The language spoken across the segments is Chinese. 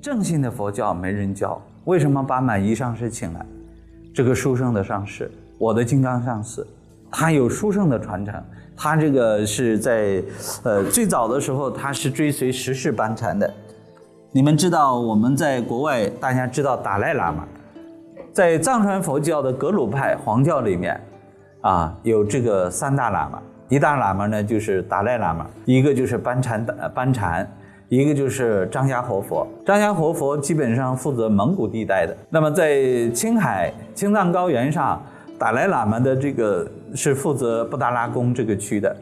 正信的佛教没人教，为什么把满一上师请来？这个书圣的上师，我的金刚上师，他有书圣的传承。他这个是在，呃，最早的时候他是追随十世班禅的。你们知道我们在国外，大家知道达赖喇嘛，在藏传佛教的格鲁派黄教里面，啊，有这个三大喇嘛，一大喇嘛呢就是达赖喇嘛，一个就是班禅的班禅。一个就是张家活佛，张家活佛基本上负责蒙古地带的。那么在青海青藏高原上，达赖喇嘛的这个是负责布达拉宫这个区的。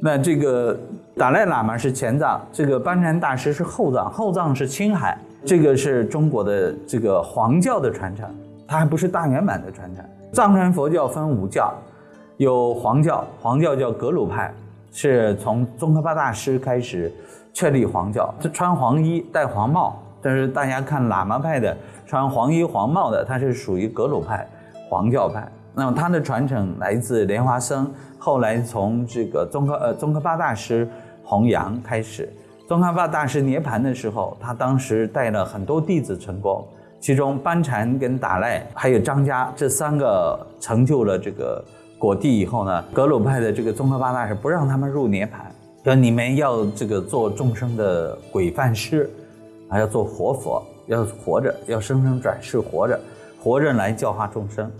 那这个达赖喇嘛是前藏，这个班禅大师是后藏，后藏是青海。这个是中国的这个黄教的传承，它还不是大圆满的传承。藏传佛教分五教，有黄教，黄教叫格鲁派，是从宗喀巴大师开始。确立黄教，这穿黄衣戴黄帽，但是大家看喇嘛派的穿黄衣黄帽的，他是属于格鲁派黄教派。那么他的传承来自莲花僧，后来从这个宗喀呃宗喀巴大师弘扬开始。宗喀巴大师涅盘的时候，他当时带了很多弟子成功，其中班禅跟达赖还有张家这三个成就了这个果地以后呢，格鲁派的这个宗喀巴大师不让他们入涅盘。说你们要这个做众生的鬼范师，还要做活佛，要活着，要生生转世活着，活着来教化众生，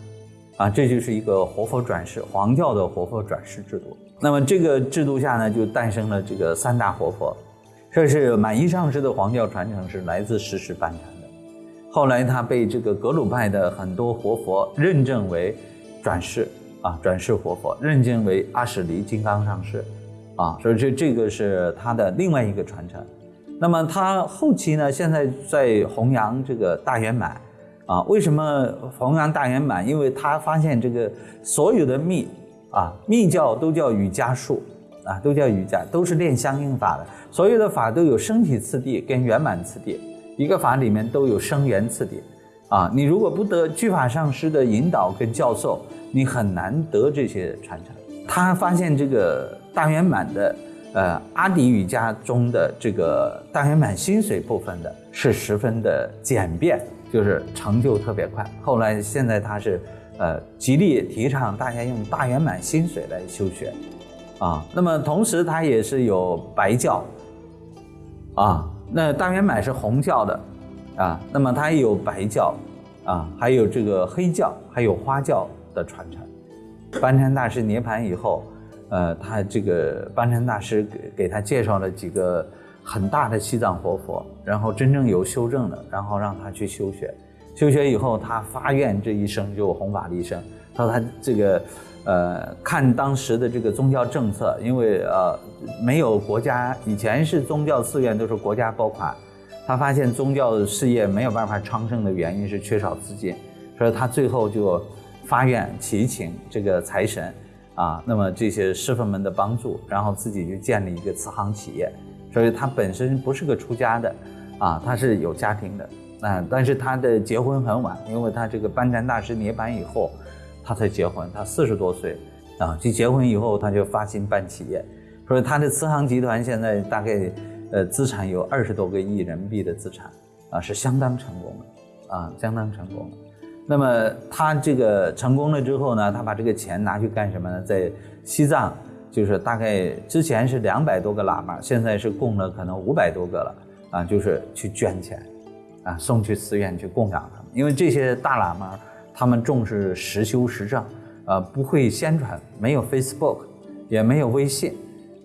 啊，这就是一个活佛转世，黄教的活佛转世制度。那么这个制度下呢，就诞生了这个三大活佛。这是满一上师的黄教传承是来自十世班禅的，后来他被这个格鲁派的很多活佛认证为转世啊，转世活佛，认证为阿史黎金刚上师。啊，所以这这个是他的另外一个传承。那么他后期呢，现在在弘扬这个大圆满。啊，为什么弘扬大圆满？因为他发现这个所有的密啊，密教都叫瑜伽术啊，都叫瑜伽，都是练相应法的。所有的法都有升起次第跟圆满次第，一个法里面都有生圆次第。啊，你如果不得具法上师的引导跟教授，你很难得这些传承。他发现这个。大圆满的，呃，阿底瑜伽中的这个大圆满心水部分的，是十分的简便，就是成就特别快。后来现在他是，呃，极力提倡大家用大圆满心水来修学，啊，那么同时他也是有白教，啊，那大圆满是红教的，啊，那么他也有白教，啊，还有这个黑教，还有花教的传承。班禅大师涅盘以后。呃，他这个班禅大师给给他介绍了几个很大的西藏活佛，然后真正有修正的，然后让他去修学。修学以后，他发愿这一生就弘法一生。他说他这个，呃，看当时的这个宗教政策，因为呃没有国家，以前是宗教寺院都是国家拨款，他发现宗教事业没有办法昌盛的原因是缺少资金，所以他最后就发愿祈请这个财神。啊，那么这些师傅们的帮助，然后自己就建立一个慈航企业，所以他本身不是个出家的，啊，他是有家庭的，啊，但是他的结婚很晚，因为他这个班禅大师涅槃以后，他才结婚，他四十多岁，啊，就结婚以后他就发心办企业，所以他的慈航集团现在大概，呃，资产有二十多个亿人民币的资产，啊，是相当成功的，啊，相当成功的。那么他这个成功了之后呢，他把这个钱拿去干什么呢？在西藏，就是大概之前是两百多个喇嘛，现在是供了可能五百多个了啊，就是去捐钱，啊，送去寺院去供养他们。因为这些大喇嘛他们重视实修实证，呃，不会宣传，没有 Facebook，也没有微信，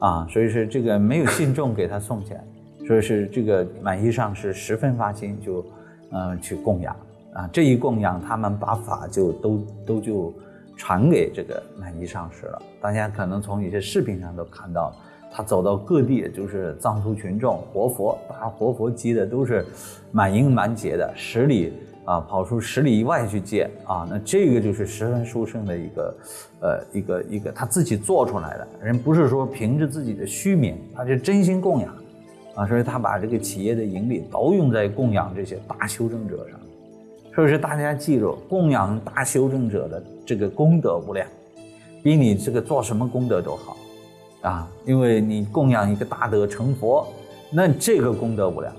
啊，所以说这个没有信众给他送钱，所以是这个满意上是十分发心，就嗯去供养。啊，这一供养，他们把法就都都就传给这个满意上师了。大家可能从一些视频上都看到，他走到各地，就是藏族群众活佛，把活佛机的都是满应满解的，十里啊跑出十里以外去借啊。那这个就是十分殊胜的一个，呃，一个一个他自己做出来的人，不是说凭着自己的虚名，他是真心供养啊。所以他把这个企业的盈利都用在供养这些大修正者上。所以说大家记住，供养大修正者的这个功德无量，比你这个做什么功德都好，啊，因为你供养一个大德成佛，那这个功德无量，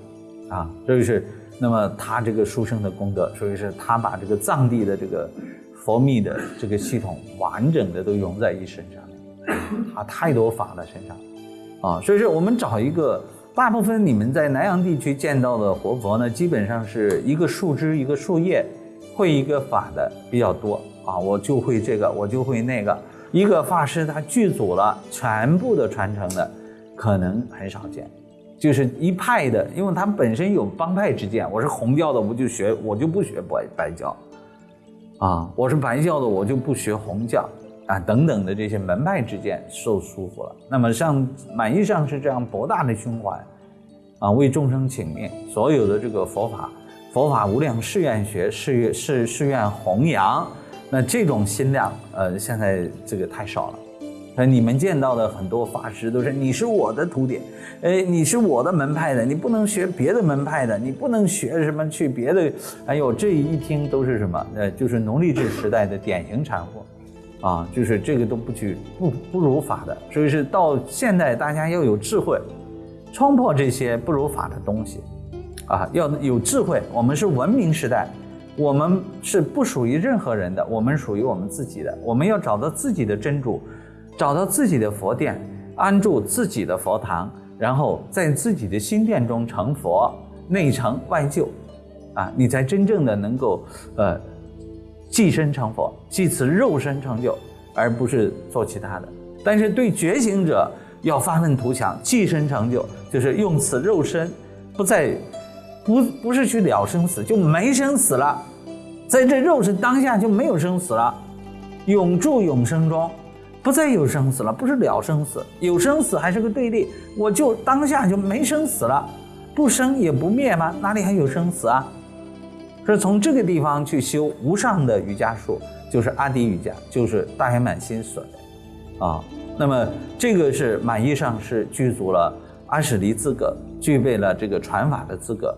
啊，这就是那么他这个书生的功德，所以是他把这个藏地的这个佛密的这个系统完整的都融在一身上面，他太多法了身上，啊，所以说我们找一个，大部分你们在南洋地区见到的活佛呢，基本上是一个树枝一个树叶，会一个法的比较多。啊，我就会这个，我就会那个，一个法师他具足了全部的传承的，可能很少见。就是一派的，因为他们本身有帮派之见。我是红教的，我就学，我就不学白白教，啊，我是白教的，我就不学红教，啊，等等的这些门派之见受束缚了。那么像满意上是这样博大的胸怀，啊，为众生请命，所有的这个佛法，佛法无量誓愿学，誓愿誓誓愿弘扬，那这种心量，呃，现在这个太少了。你们见到的很多法师都是你是我的徒弟，哎，你是我的门派的，你不能学别的门派的，你不能学什么去别的。哎呦，这一听都是什么？呃，就是奴隶制时代的典型产物，啊，就是这个都不去不不如法的。所以是到现在，大家要有智慧，冲破这些不如法的东西，啊，要有智慧。我们是文明时代，我们是不属于任何人的，我们属于我们自己的，我们要找到自己的真主。找到自己的佛殿，安住自己的佛堂，然后在自己的心殿中成佛，内成外就，啊，你才真正的能够呃，寄身成佛，即此肉身成就，而不是做其他的。但是对觉醒者要发愤图强，寄身成就，就是用此肉身，不再不不是去了生死，就没生死了，在这肉身当下就没有生死了，永住永生中。不再有生死了，不是了生死，有生死还是个对立。我就当下就没生死了，不生也不灭吗？哪里还有生死啊？是从这个地方去修无上的瑜伽术，就是阿底瑜伽，就是大圆满心所的啊。那么这个是满意上是具足了阿史离资格，具备了这个传法的资格。